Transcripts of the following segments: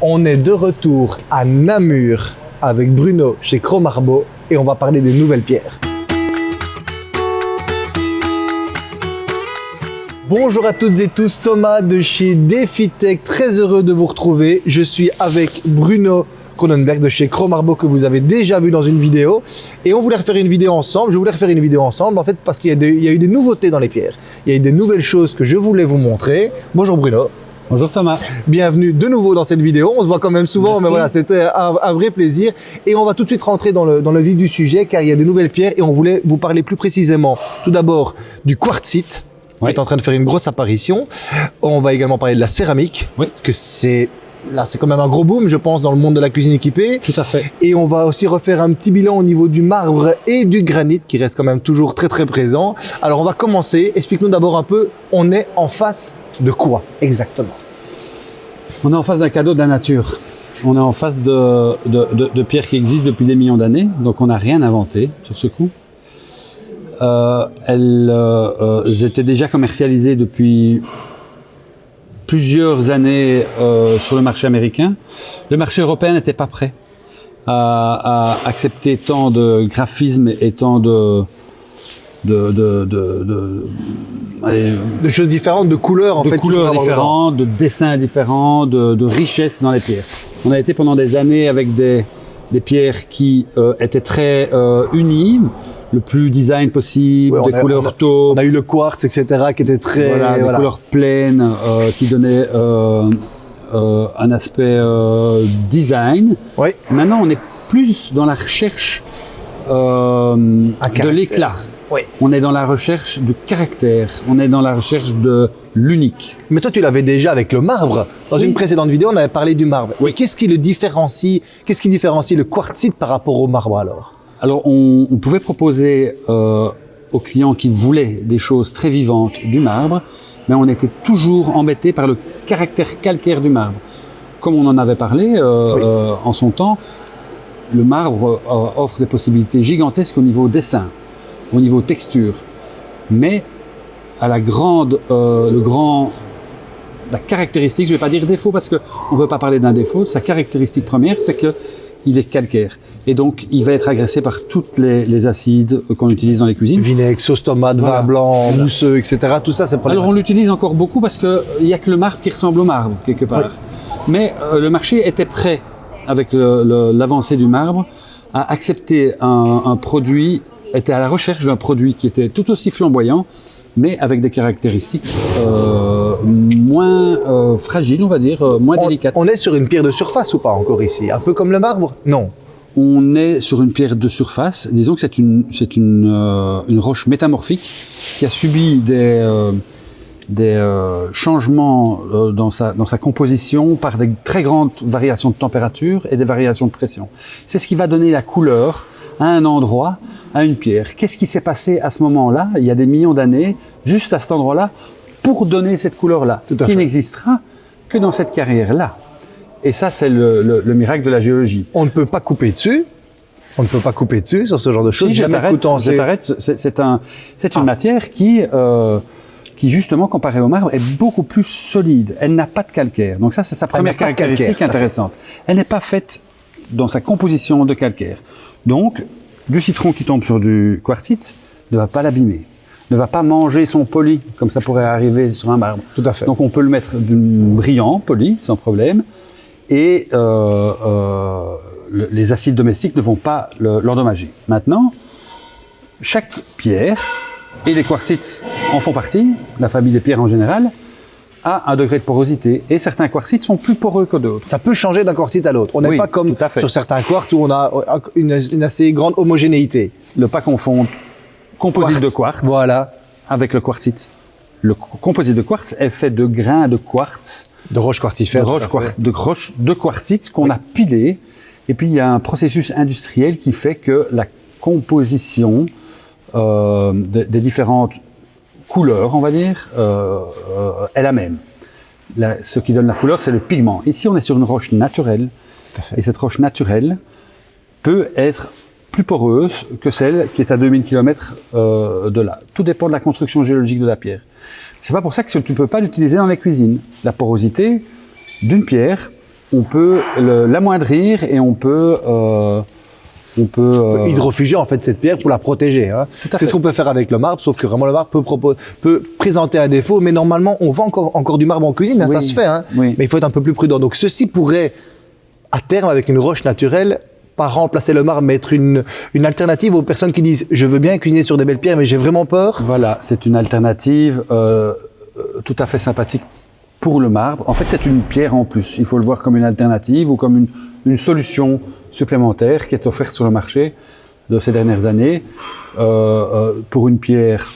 On est de retour à Namur avec Bruno chez Cromarbo et on va parler des nouvelles pierres. Bonjour à toutes et tous, Thomas de chez DefiTech, très heureux de vous retrouver. Je suis avec Bruno Cronenberg de chez Cromarbo que vous avez déjà vu dans une vidéo et on voulait refaire une vidéo ensemble. Je voulais refaire une vidéo ensemble en fait parce qu'il y, y, a eu des nouveautés dans les pierres. Il y a eu des nouvelles choses que je voulais vous montrer. Bonjour Bruno. Bonjour Thomas. Bienvenue de nouveau dans cette vidéo. On se voit quand même souvent, Merci. mais voilà, c'était un, un, vrai plaisir. Et on va tout de suite rentrer dans le, dans le vif du sujet car il y a des nouvelles pierres et on voulait vous parler plus précisément tout d'abord du quartzite oui. qui est en train de faire une grosse apparition. On va également parler de la céramique, oui. parce que c'est là c'est quand même un gros boom, je pense, dans le monde de la cuisine équipée. Tout à fait. Et on va aussi refaire un petit bilan au niveau du marbre et du granit, qui reste quand même toujours très très présent. Alors on va commencer. Explique-nous d'abord un peu, on est en face de quoi exactement? On est en face d'un cadeau de la nature. On est en face de, de, de, de pierres qui existent depuis des millions d'années, donc on n'a rien inventé sur ce coup. Euh, elles, euh, étaient déjà commercialisées depuis plusieurs années euh, sur le marché américain. Le marché européen n'était pas prêt à, à, accepter tant de graphisme et tant de de, de, de, de, allez, de choses différentes, de couleurs en de fait. couleurs différentes, de dessins différents, de, de richesse dans les pierres. On a été pendant des années avec des, des pierres qui euh, étaient très euh, unies, le plus design possible, Ouais, des a- couleurs on a- taupes, On a eu le quartz, etc., qui était très. voilà, des couleurs pleines euh, qui donnaient un aspect design. Oui. Maintenant, on est plus dans la recherche de l'éclat. Oui. On est dans la recherche du caractère. On est dans la recherche de l'unique. Mais toi, tu l'avais déjà avec le marbre. Dans Oui. une précédente vidéo, on avait parlé du marbre. Oui. Et qu'est-ce qui le différencie Qu'est-ce qui différencie le quartzite par rapport au marbre alors? Alors, on, on pouvait proposer euh, aux clients qui voulaient des choses très vivantes du marbre, mais on était toujours embêté par le caractère calcaire du marbre. Comme on en avait parlé euh, Oui. euh, en son temps, le marbre euh, offre des possibilités gigantesques au niveau dessin, au niveau texture, mais à la grande, euh, le grand, la caractéristique, je vais pas dire défaut parce que on ne veut pas parler d'un défaut. Sa caractéristique première, c'est que il est calcaire et donc il va être agressé par toutes les, les acides qu'on utilise dans les cuisines. Vinaigre, sauce tomate, Voilà. vin blanc, Voilà. mousseux, etc. Tout ça, c'est Alors on l'utilise encore beaucoup parce que il y a que le marbre qui ressemble au marbre quelque part. Mais euh, le marché était prêt avec l'avancée du marbre à accepter un, un produit, était à la recherche d'un produit qui était tout aussi flamboyant, mais avec des caractéristiques euh, moins euh, fragiles, on va dire, euh, moins On, délicates. on est sur une pierre de surface ou pas encore ici? Un peu comme le marbre? Non. On est sur une pierre de surface. Disons que c'est une, c'est une, euh, une roche métamorphique qui a subi des, euh, des changements dans, sa, dans sa composition par des très grandes variations de température et des variations de pression. C'est ce qui va donner la couleur à un endroit, à une pierre. Qu'est-ce qui s'est passé à ce moment-là, il y a des millions d'années, juste à cet endroit-là, pour donner cette couleur-là, qui n'existera que dans cette carrière-là. Et ça, c'est le, le- le miracle de la géologie. On ne peut pas couper dessus. On ne peut pas couper dessus sur ce genre de choses. Si Jamais je t'arrête, c'est c'est un, c'est une Ah. matière qui, euh, qui justement comparée au marbre est beaucoup plus solide. Elle n'a pas de calcaire. Donc ça, c'est sa première caractéristique intéressante. Elle n'est pas faite dans sa composition de calcaire. Donc, du citron qui tombe sur du quartzite ne va pas l'abîmer, ne va pas manger son poli comme ça pourrait arriver sur un marbre. Tout à fait. Donc on peut le mettre brillant, poli, sans problème. Et euh, euh, le- les acides domestiques ne vont pas le- l'endommager. Maintenant, chaque pierre, et les quartzites en font partie, la famille des pierres en général, a un degré de porosité. Et certains quartzites sont plus poreux que d'autres. Ça peut changer d'un quartzite à l'autre. On n'est Oui, pas comme sur certains quartz où on a euh, une, une assez grande homogénéité. Ne pas confondre composite Quartz. de quartz Voilà. avec le quartzite. Le co- composite de quartz est fait de grains de quartz De roches de, quartifères. tout à roches de, roches de quartzite qu'on a pilé. Et puis il y a un processus industriel qui fait que la composition euh, de- des différentes couleur, on va dire, euh, euh, est la même. La- ce qui donne la couleur, c'est le pigment. Ici, on est sur une roche naturelle. Tout à fait. Et cette roche naturelle peut être plus poreuse que celle qui est à 2000 km euh, de là. Tout dépend de la construction géologique de la pierre. C'est pas pour ça que tu ne peux pas l'utiliser dans les cuisines. La porosité d'une pierre on peut l'amoindrir et on peut, euh, on peut euh, hydrofuger en fait cette pierre pour la protéger. Hein. C'est ce qu'on peut faire avec le marbre, sauf que vraiment le marbre peut, présenter un défaut, mais normalement on vend encore, encore du marbre en cuisine, hein, ça se fait, hein. Oui. mais il faut être un peu plus prudent. Donc ceci pourrait, à terme, avec une roche naturelle, pas remplacer le marbre, mais être une, une alternative aux personnes qui disent je veux bien cuisiner sur des belles pierres, mais j'ai vraiment peur. Voilà, c'est une alternative euh, euh, tout à fait sympathique pour le marbre. En fait, c'est une pierre en plus. Il faut le voir comme une alternative ou comme une, une solution supplémentaire qui est offerte sur le marché de ces dernières années euh, euh, pour une pierre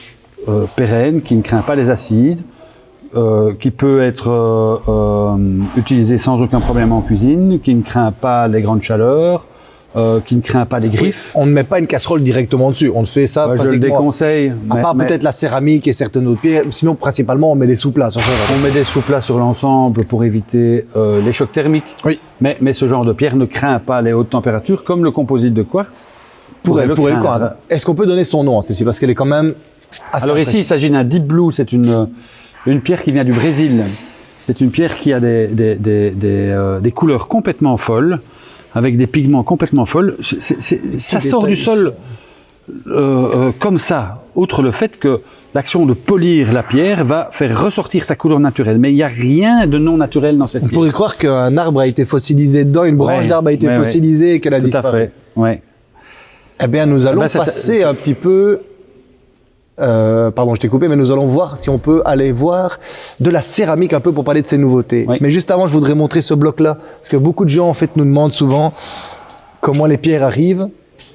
euh, pérenne qui ne craint pas les acides, qui peut être utilisée sans aucun problème en cuisine, qui ne craint pas les grandes chaleurs, euh, qui ne craint pas les griffes. On ne met pas une casserole directement dessus, on fait ça je le déconseille. À mais- part mais- peut-être la céramique et certaines autres pierres, sinon principalement on met des sous-plats. On met des sous-plats sur l'ensemble pour éviter euh, les chocs thermiques. Oui. Mais, mais ce genre de pierre ne craint pas les hautes températures, comme le composite de quartz. Pour elle, le pour elle. Est-ce qu'on peut donner son nom à celle-ci? Parce qu'elle est quand même assez Alors ici, il s'agit d'un deep blue. C'est une, une pierre qui vient du Brésil. C'est une pierre qui a des, des, des, des, euh, des couleurs complètement folles, avec des pigments complètement folles. Ça sort du sol euh, euh, comme ça. Outre le fait que l'action de polir la pierre va faire ressortir sa couleur naturelle. Mais il n'y a rien de non naturel dans cette On pierre. pourrait croire qu'un arbre a été fossilisé dedans, une branche Ouais, d'arbre a été ouais, fossilisée et qu'elle a Tout à disparu. fait. Ouais. Eh bien, nous allons ben, c'est- passer un petit peu. Euh, pardon, je t'ai coupé, mais nous allons voir si on peut aller voir de la céramique un peu pour parler de ces nouveautés. Oui. Mais juste avant, je voudrais montrer ce bloc-là, parce que beaucoup de gens en fait nous demandent souvent comment les pierres arrivent,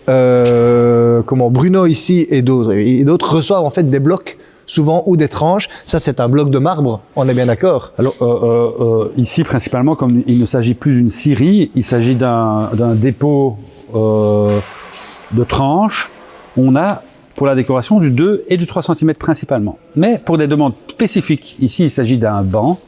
euh, comment Bruno ici et d'autres et d'autres reçoivent en fait des blocs souvent ou des tranches. Ça, c'est un bloc de marbre. On est bien d'accord. Alors euh, euh, euh, ici principalement, comme il ne s'agit plus d'une scierie, il s'agit d'un d'un dépôt euh, de tranches. On a pour la décoration du 2 et du 3 cm principalement. Mais pour des demandes spécifiques, ici il s'agit d'un banc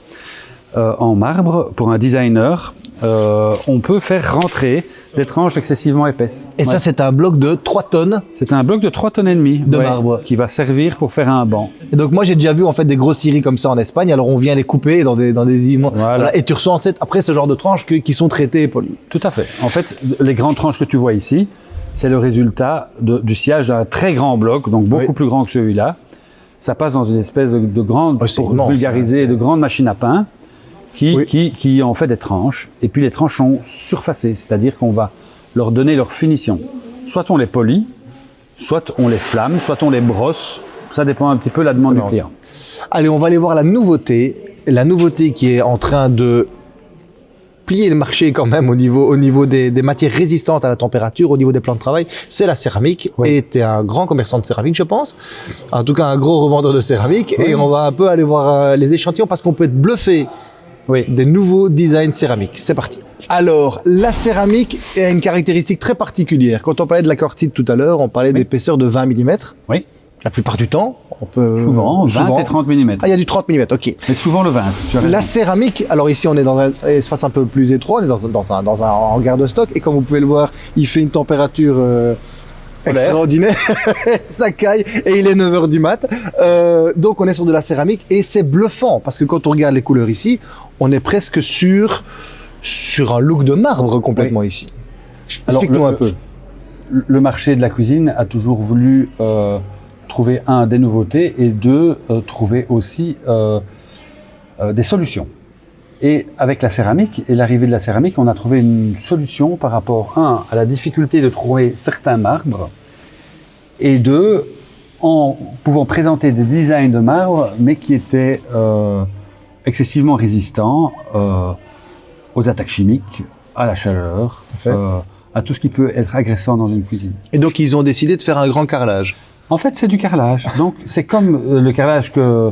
euh, en marbre pour un designer. euh, on peut faire rentrer des tranches excessivement épaisses. Et ça, c'est un bloc de 3 tonnes. c'est un bloc de 3 tonnes et demie De marbre. qui va servir pour faire un banc. Et donc moi j'ai déjà vu en fait des grosses scieries comme ça en Espagne. Alors on vient les couper dans des dans des immenses. Voilà. Et tu reçois en fait, après ce genre de tranches que- qui sont traitées et polies. Tout à fait. En fait, les grandes tranches que tu vois ici, c'est le résultat de- du sillage d'un très grand bloc, donc beaucoup Oui. plus grand que celui-là. Ça passe dans une espèce de, de grande, Oh, pour immense, vulgariser, hein, de grande machine à pain qui, Oui. qui, qui en fait des tranches. Et puis les tranches sont surfacées, c'est-à-dire qu'on va leur donner leur finition. Soit on les polit, soit on les flamme, soit on les brosse. Ça dépend un petit peu de la demande du client. Allez, on va aller voir la nouveauté. La nouveauté qui est en train de plier le marché quand même au niveau, au niveau des, des matières résistantes à la température, au niveau des plans de travail, c'est la céramique. Oui. Et tu es un grand commerçant de céramique, je pense. En tout cas, un gros revendeur de céramique. Et on va un peu aller voir euh, les échantillons parce qu'on peut être bluffé Oui. des nouveaux designs céramiques. C'est parti. Alors, la céramique a une caractéristique très particulière. Quand on parlait de la quartzite tout à l'heure, on parlait d'épaisseur de 20 mm. Oui. La plupart du temps, on peut... Souvent, 20 souvent- et 30 mm. Ah, il y a du 30 mm, ok. Mais souvent le 20. tu as La céramique, alors ici on est dans un espace un peu plus étroit, on est dans, un- dans un, dans un hangar de stock, et comme vous pouvez le voir, il fait une température euh, extraordinaire, ça caille, et il est 9h du mat. Euh, donc on est sur de la céramique, et c'est bluffant, parce que quand on regarde les couleurs ici, on est presque sur, sur un look de marbre complètement ici. Explique-nous un peu. le marché de la cuisine a toujours voulu euh, trouver un des nouveautés et deux euh, trouver aussi euh, euh, des solutions. Et avec la céramique et l'arrivée de la céramique, on a trouvé une solution par rapport un à la difficulté de trouver certains marbres et deux en pouvant présenter des designs de marbre mais qui étaient excessivement résistants aux attaques chimiques, à la chaleur, à tout ce qui peut être agressant dans une cuisine. Et donc ils ont décidé de faire un grand carrelage. En fait, c'est du carrelage. Donc, c'est comme euh, le carrelage que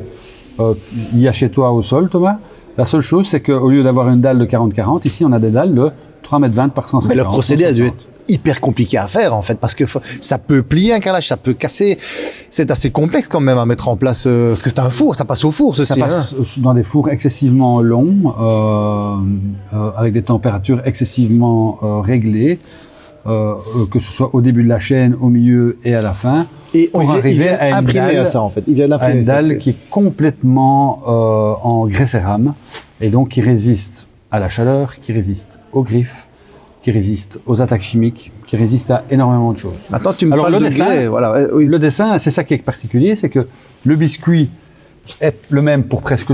euh, il y a chez toi au sol, Thomas. La seule chose, c'est qu'au lieu d'avoir une dalle de 40-40, ici, on a des dalles de 3,20 m par 150 Mais le procédé a dû 160. être hyper compliqué à faire en fait parce que ça peut plier un carrelage, ça peut casser. C'est assez complexe quand même à mettre en place euh, parce que c'est un four, ça passe au four Ça ceci. passe hein. dans des fours excessivement longs, euh, euh, avec des températures excessivement euh, réglées, euh, euh, que ce soit au début de la chaîne, au milieu et à la fin, Et on à une dalle- à ça en fait. Il vient à une dalle qui est complètement euh, en grès cérame et donc qui résiste à la chaleur, qui résiste aux griffes, qui résiste aux attaques chimiques, qui résiste à énormément de choses. Maintenant, tu me Alors, parles le de dessin, grès, voilà. oui. Le dessin, c'est ça qui est particulier, c'est que le biscuit est le même pour presque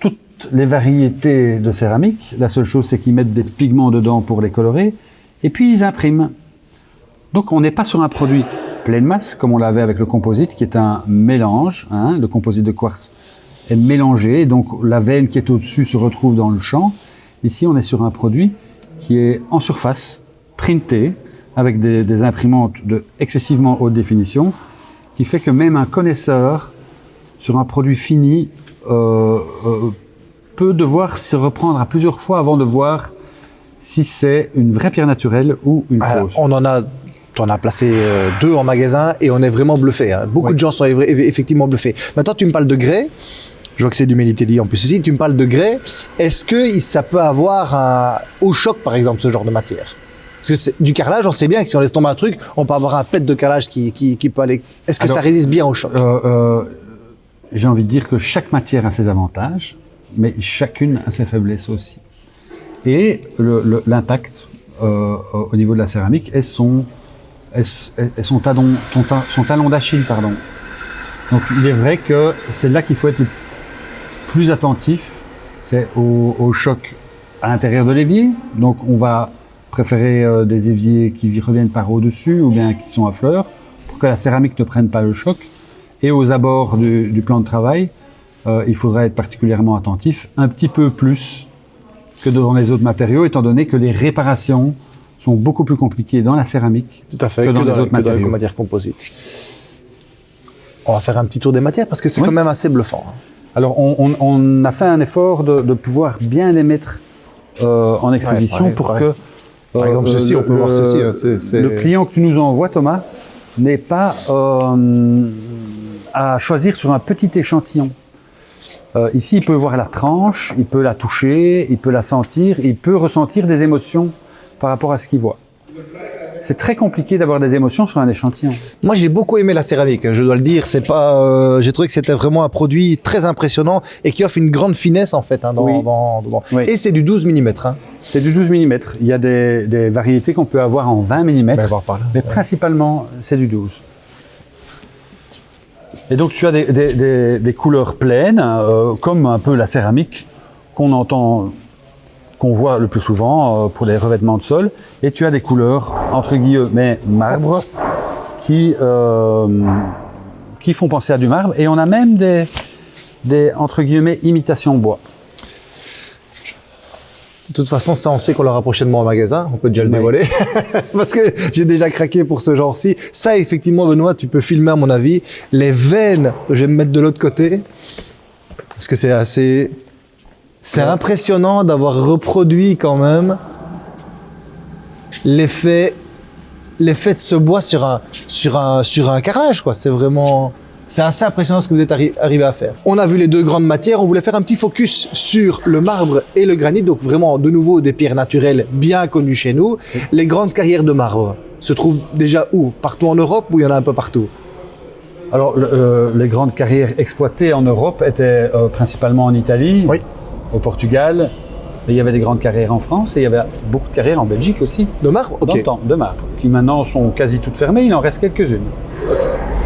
toutes les variétés de céramique. La seule chose, c'est qu'ils mettent des pigments dedans pour les colorer, et puis ils impriment. Donc on n'est pas sur un produit pleine masse, comme on l'avait avec le composite, qui est un mélange. hein. Le composite de quartz est mélangé, donc la veine qui est au-dessus se retrouve dans le champ. Ici, on est sur un produit qui est en surface, printé, avec des, imprimantes de excessivement haute définition, qui fait que même un connaisseur, sur un produit fini, euh, euh, peut devoir se reprendre à plusieurs fois avant de voir si c'est une vraie pierre naturelle ou une Alors, fausse. on en a, on a placé euh, deux en magasin et on est vraiment bluffé. hein. Beaucoup de gens sont eff- eff- effectivement bluffés. Maintenant, tu me parles de grès. Je vois que c'est du Melitelli en plus aussi. Tu me parles de grès. Est-ce que ça peut avoir un au choc, par exemple, ce genre de matière? Parce que c'est- du carrelage, on sait bien que si on laisse tomber un truc, on peut avoir un pet de carrelage qui, qui, qui peut aller. Est-ce que Alors, ça résiste bien au choc? Euh, euh, J'ai envie de dire que chaque matière a ses avantages, mais chacune a ses faiblesses aussi. Et l'impact euh, au niveau de la céramique est son, est, est son, talon, d'Achille. Donc il est vrai que c'est là qu'il faut être le plus attentif, c'est au, choc à l'intérieur de l'évier. Donc on va préférer euh, des éviers qui reviennent par au-dessus ou bien qui sont à fleurs pour que la céramique ne prenne pas le choc. Et aux abords du, du plan de travail, euh, il faudra être particulièrement attentif, un petit peu plus que dans les autres matériaux, étant donné que les réparations sont beaucoup plus compliquées dans la céramique. Tout à fait. que dans les autres que matériaux. les matières composites. On va faire un petit tour des matières parce que c'est Oui. quand même assez bluffant. hein. Alors, on, on- on a fait un effort de, de pouvoir bien les mettre euh, en exposition ouais, pour ouais. que. Par exemple, ceci, on peut voir ceci, hein, Le client que tu nous envoies, Thomas, n'est pas euh, à choisir sur un petit échantillon. Euh, ici, il peut voir la tranche, il peut la toucher, il peut la sentir, il peut ressentir des émotions par rapport à ce qu'il voit. C'est très compliqué d'avoir des émotions sur un échantillon. Moi, j'ai beaucoup aimé la céramique, hein, je dois le dire. C'est pas, euh, j'ai trouvé que c'était vraiment un produit très impressionnant et qui offre une grande finesse en fait. Hein, dans, Oui. dans- dans- Oui. Et c'est du 12 mm. Hein. C'est du 12 mm. Il y a des, des variétés qu'on peut avoir en 20 mm. Ben. Mais principalement, c'est du 12. Et donc, tu as des, couleurs pleines, euh, comme un peu la céramique qu'on entend, qu'on voit le plus souvent euh, pour les revêtements de sol. Et tu as des couleurs, entre guillemets, marbre, qui, euh, qui font penser à du marbre. Et on a même des, des entre guillemets, imitations bois. De toute façon, ça, on sait qu'on l'aura prochainement au magasin. On peut déjà le Oui. dévoiler. Parce que j'ai déjà craqué pour ce genre-ci. Ça, effectivement, Benoît, tu peux filmer, à mon avis. Les veines, je vais me mettre de l'autre côté. Parce que c'est assez. C'est Ouais. impressionnant d'avoir reproduit quand même l'effet l'effet de ce bois sur un, sur un, sur un carrelage, quoi. C'est vraiment. C'est assez impressionnant ce que vous êtes arri- arrivé à faire. On a vu les deux grandes matières, on voulait faire un petit focus sur le marbre et le granit, donc vraiment de nouveau des pierres naturelles bien connues chez nous. Les grandes carrières de marbre se trouvent déjà où? Partout en Europe ou il y en a un peu partout? Alors, le- euh, les grandes carrières exploitées en Europe étaient euh, principalement en Italie, Oui. au Portugal. Il y avait des grandes carrières en France et il y avait beaucoup de carrières en Belgique aussi, Le marbre? Dans Ok. le temps, de marbre, qui maintenant sont quasi toutes fermées, il en reste quelques-unes.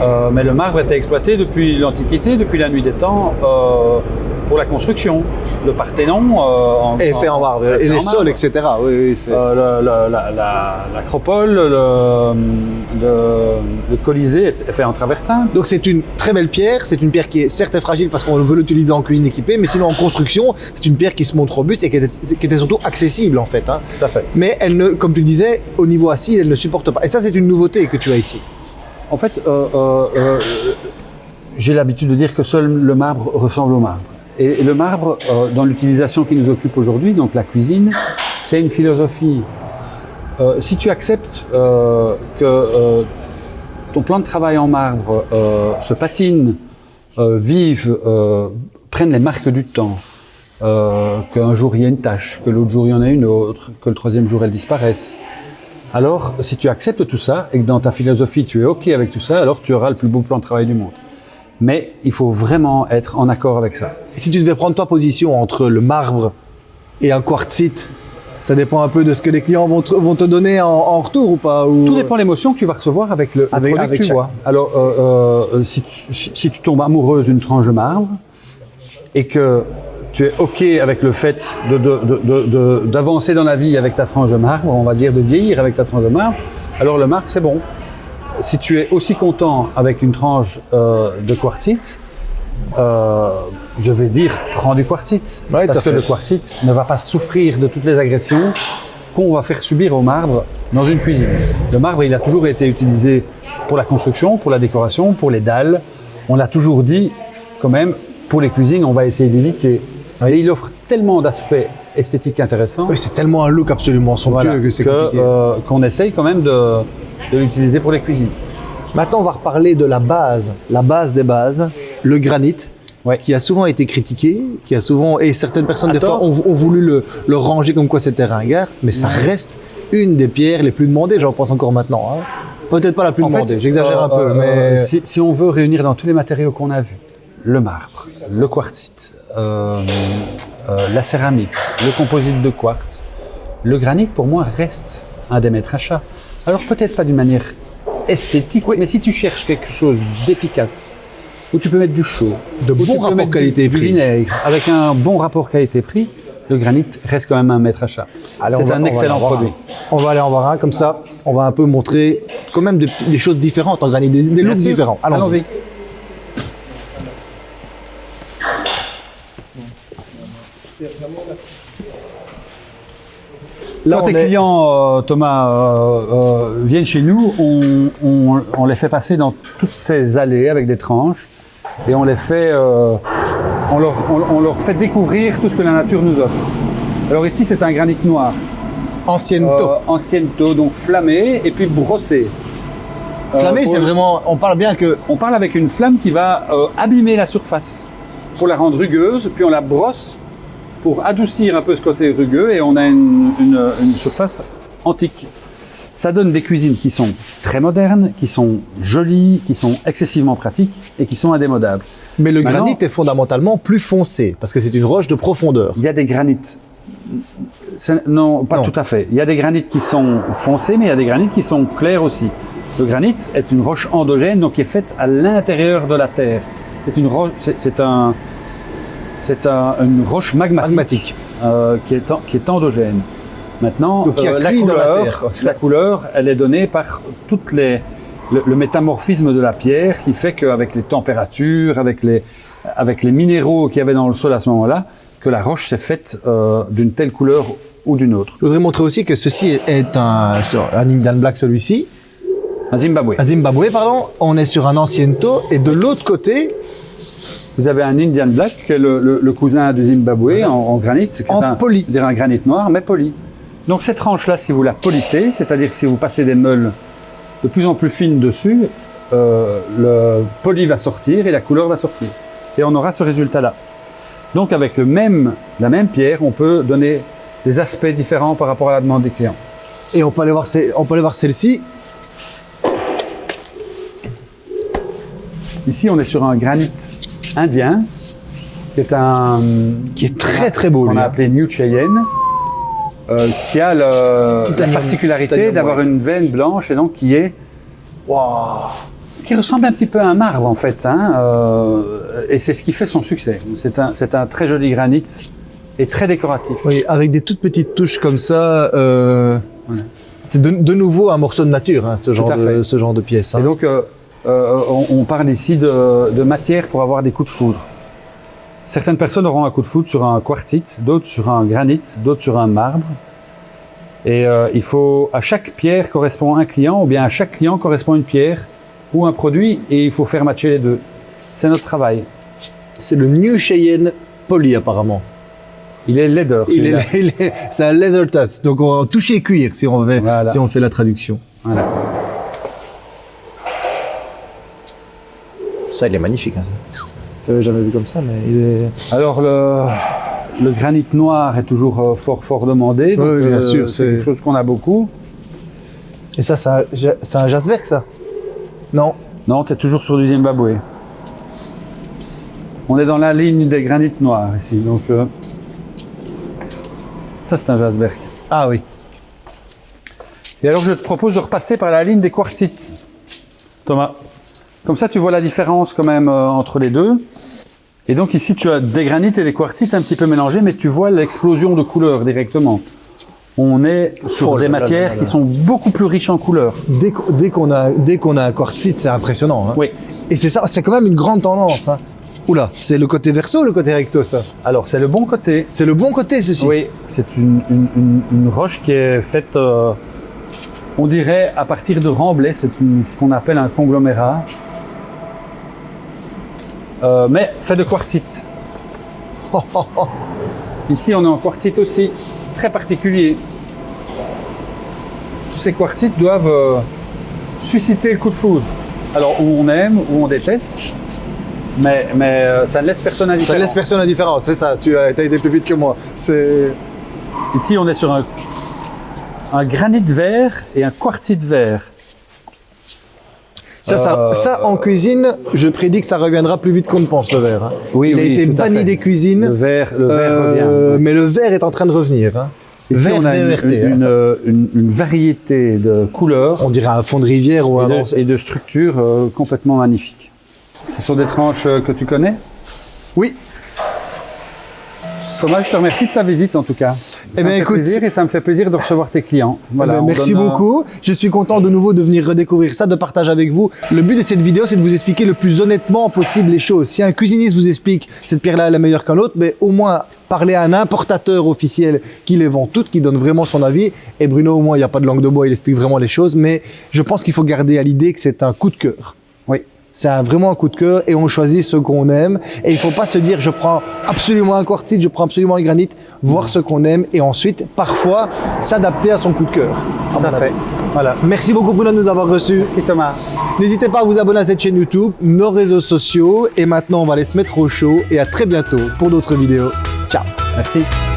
Euh, mais le marbre était exploité depuis l'Antiquité, depuis la nuit des temps, euh, pour la construction. Le Parthénon. euh, en- Et fait en marbre. Et les sols, etc. Oui, oui, c'est- Euh, la- la- L'acropole, le, le- le Colisée est fait en travertin. Donc c'est une très belle pierre, c'est une pierre qui est certes fragile parce qu'on veut l'utiliser en cuisine équipée, mais sinon en construction, c'est une pierre qui se montre robuste et qui était, qui était surtout accessible en fait. hein. Tout à fait. Mais elle ne, comme tu disais, au niveau assis, elle ne supporte pas. Et ça c'est une nouveauté que tu as ici. En fait, euh, euh, euh, j'ai l'habitude de dire que seul le marbre ressemble au marbre. Et le marbre, dans l'utilisation qui nous occupe aujourd'hui, donc la cuisine, c'est une philosophie. Si tu acceptes que ton plan de travail en marbre se patine, vive, prenne les marques du temps, qu'un jour il y a une tâche, que l'autre jour il y en a une autre, que le troisième jour elle disparaisse, alors, si tu acceptes tout ça et que dans ta philosophie tu es OK avec tout ça, alors tu auras le plus beau plan de travail du monde. Mais il faut vraiment être en accord avec ça. Et si tu devais prendre toi position entre le marbre Et un quartzite, ça dépend un peu de ce que les clients vont te, vont te donner en, en retour ou pas ou... Tout dépend de l'émotion que tu vas recevoir avec le, Avec- produit avec que tu chaque- vois. Alors, euh, euh, si, tu, si si tu tombes amoureuse d'une tranche de marbre et que tu es OK avec le fait d'avancer dans la vie avec ta tranche de marbre, on va dire de vieillir avec ta tranche de marbre, alors le marbre, c'est bon. Si tu es aussi content avec une tranche euh, de quartzite, euh, je vais dire, prends du quartzite. Ouais, parce que fait. le quartzite ne va pas souffrir de toutes les agressions qu'on va faire subir au marbre dans une cuisine. Le marbre, il a toujours été utilisé pour la construction, pour la décoration, pour les dalles. On l'a toujours dit, quand même, pour les cuisines, on va essayer d'éviter. Et il offre tellement d'aspects esthétiques intéressants Oui, c'est tellement un look absolument somptueux voilà, que c'est que, compliqué. euh, qu'on essaye quand même de, de l'utiliser pour les cuisines. Maintenant, on va reparler de la base, la base des bases, le granit, Ouais. qui a souvent été critiqué, qui a souvent et certaines personnes des fois ont, ont voulu le, le ranger comme quoi c'était ringard, mais ça reste une des pierres les plus demandées. J'en pense encore maintenant. hein. Peut-être pas la plus En demandée, j'exagère un euh, peu, euh, mais si, si on veut réunir dans tous les matériaux qu'on a vus, le marbre, le quartzite, euh, euh, la céramique, le composite de quartz, le granit, pour moi, reste un des maîtres achats. Alors peut-être pas d'une manière esthétique, mais si tu cherches quelque chose d'efficace, où tu peux mettre du chaud, De bon rapport qualité-prix. vinaigre, avec un bon rapport qualité-prix, le granit reste quand même un maître achat. C'est un excellent produit. un. On va aller en voir un comme ça. On va un peu montrer quand même des, des choses différentes en granit, des, looks différents. Allons-y. Là, Quand tes est- clients, euh, Thomas, euh, euh, viennent chez nous, on, on- on les fait passer dans toutes ces allées avec des tranches et on les fait, on, leur, on- on leur fait découvrir tout ce que la nature nous offre. Alors ici, c'est un granit noir, ancienne taux, donc flammé et puis brossé. Flammé, c'est vraiment. On parle bien que On parle avec une flamme qui va abîmer la surface pour la rendre rugueuse, puis on la brosse pour adoucir un peu ce côté rugueux et on a une, une- une surface antique. Ça donne des cuisines qui sont très modernes, qui sont jolies, qui sont excessivement pratiques et qui sont indémodables. Mais le Maintenant- granit est fondamentalement plus foncé parce que c'est une roche de profondeur. Il y a des granites. Non, pas Non. tout à fait. Il y a des granites qui sont foncés, mais il y a des granites qui sont clairs aussi. Le granit est une roche endogène, donc qui est faite à l'intérieur de la terre. C'est une roche, c'est un, c'est un- une roche magmatique, Magmatique. euh, qui, est en- qui est endogène. Maintenant, Donc, euh, la couleur, terre, la couleur, elle est donnée par toutes les le, le métamorphisme de la pierre qui fait qu'avec les températures, avec les avec les minéraux qu'il y avait dans le sol à ce moment-là, que la roche s'est faite euh, d'une telle couleur ou d'une autre. Je voudrais montrer aussi que ceci est un, un Indian Black celui-ci. Un Zimbabwe. Un Zimbabwe, pardon. On est sur un Anciento et de l'autre côté, Vous avez un Indian Black, qui est le, le- le cousin du Zimbabwe en, en granit. En un, poli. c'est-à-dire un granit noir, mais poli. Donc cette tranche-là, si vous la polissez, c'est-à-dire que si vous passez des meules de plus en plus fines dessus, euh, le poli va sortir et la couleur va sortir. Et on aura ce résultat-là. Donc avec le même, la même pierre, on peut donner des aspects différents par rapport à la demande des clients. et on peut aller voir, on peut aller voir celle-ci. Ici, on est sur un granit indien, qui est un, Qui est très très beau. qu'on a appelé New Cheyenne, euh, qui a le- la particularité d'avoir une veine blanche et donc qui est Waouh. qui ressemble un petit peu à un marbre en fait, hein, euh, et c'est ce qui fait son succès. C'est un, un très joli granit et très décoratif. Oui, avec des toutes petites touches comme ça. euh, Ouais. C'est de, de nouveau un morceau de nature, hein, ce, genre de, ce genre de pièce. hein. Et donc, euh, on, on parle ici de, de matière pour avoir des coups de foudre. Certaines personnes auront un coup de foudre sur un quartzite, d'autres sur un granit, d'autres sur un marbre. Et euh, il faut, à chaque pierre correspond un client, ou bien à chaque client correspond une pierre ou un produit, et il faut faire matcher les deux. C'est notre travail. C'est le New Cheyenne Poly apparemment. Il est est- c'est un leather touch, donc on toucher cuir si on, Voilà. si on fait la traduction. Voilà. Ça, il est magnifique. Hein, ça. Je l'avais jamais vu comme ça, mais il est. Alors le, le granit noir est toujours euh, fort fort demandé. donc, Oui, bien euh, sûr, c'est quelque chose qu'on a beaucoup. Et ça, c'est un, un Jasberg, ça? Non. Non, tu es toujours sur du Zimbabwe. On est dans la ligne des granites noirs ici. Donc, euh, Ça, c'est un Jasberg. Ah oui. Et alors, je te propose de repasser par la ligne des quartzites. Thomas. Comme ça, tu vois la différence quand même euh, entre les deux. Et donc ici, tu as des granites et des quartzites un petit peu mélangés, mais tu vois l'explosion de couleurs directement. On est sur Oh des là matières là là. qui sont beaucoup plus riches en couleurs. Dès, qu'- dès qu'on a, a un quartzite, c'est impressionnant. hein. Oui. Et c'est ça, c'est quand même une grande tendance. Hein. Oula, c'est le côté verso ou le côté recto, ça? Alors, c'est le bon côté. C'est le bon côté, ceci. Oui, c'est une, une- une- une roche qui est faite, euh, on dirait, à partir de remblai. C'est ce qu'on appelle un conglomérat. Euh, mais fait de quartzite. Ici, on est en quartzite aussi, très particulier. Tous ces quartzites doivent euh, susciter le coup de foudre. Alors, où on aime, où on déteste, mais, mais euh, ça ne laisse personne Ça indifférent. laisse personne indifférent, c'est ça. Tu as, été plus vite que moi. C'est. Ici, on est sur un, un granit vert et un quartzite vert. Ça, ça, Euh, ça, en cuisine, je prédis que ça reviendra plus vite qu'on ne pense, le verre. hein. Oui, Il a été banni des Le cuisines, le vert euh, revient. mais le verre est en train de revenir. Hein. Vert, on a une, VERT, une- hein. une, euh, une- une variété de couleurs On dirait un fond de rivière ou et un. de, et de structures euh, complètement magnifiques. Ce sont des tranches que tu connais? Oui, Thomas, je te remercie de ta visite en tout cas. Ça Eh me ben, fait écoute- plaisir et ça me fait plaisir de recevoir tes clients. Voilà, Eh ben, on merci donne, beaucoup. Je suis content de nouveau de venir redécouvrir ça, de partager avec vous. Le but de cette vidéo, c'est de vous expliquer le plus honnêtement possible les choses. Si un cuisiniste vous explique cette pierre-là elle est meilleure qu'un autre, mais au moins parler à un importateur officiel qui les vend toutes, qui donne vraiment son avis. Et Bruno, au moins, il n'y a pas de langue de bois, il explique vraiment les choses. Mais je pense qu'il faut garder à l'idée que c'est un coup de cœur. C'est vraiment un coup de cœur et on choisit ce qu'on aime. Et il ne faut pas se dire je prends absolument un quartzite, je prends absolument un granit, voir ce qu'on aime et ensuite, parfois, s'adapter à son coup de cœur. Tout à fait. Voilà. Merci beaucoup Bruno de nous avoir reçus. Merci Thomas. N'hésitez pas à vous abonner à cette chaîne YouTube, nos réseaux sociaux et maintenant on va aller se mettre au chaud et à très bientôt pour d'autres vidéos. Ciao Merci.